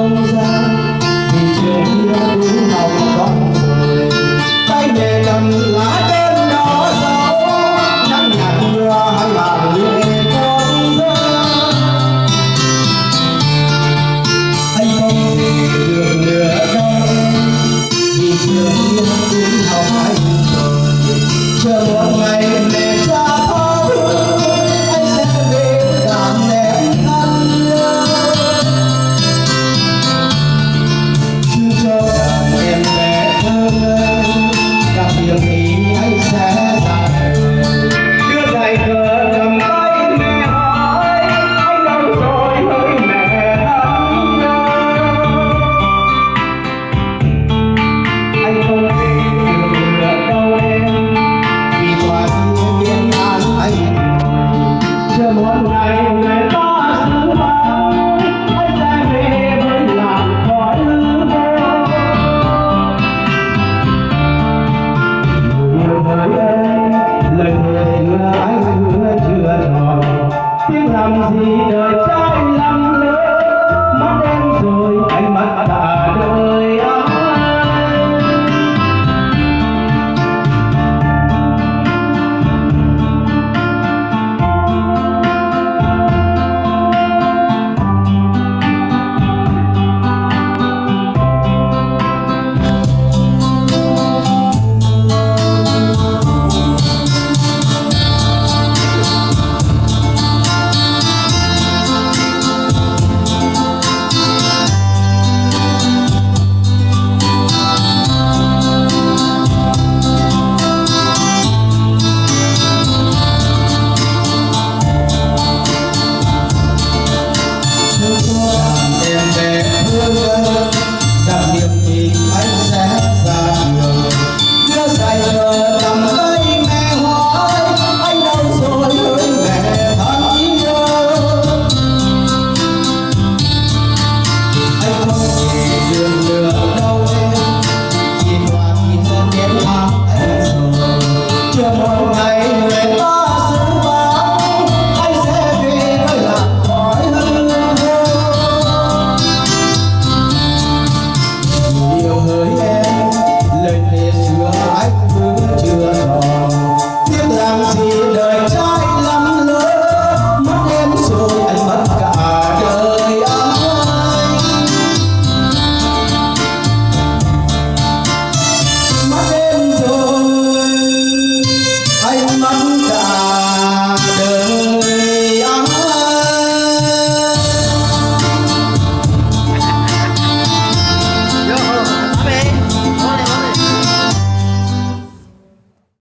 không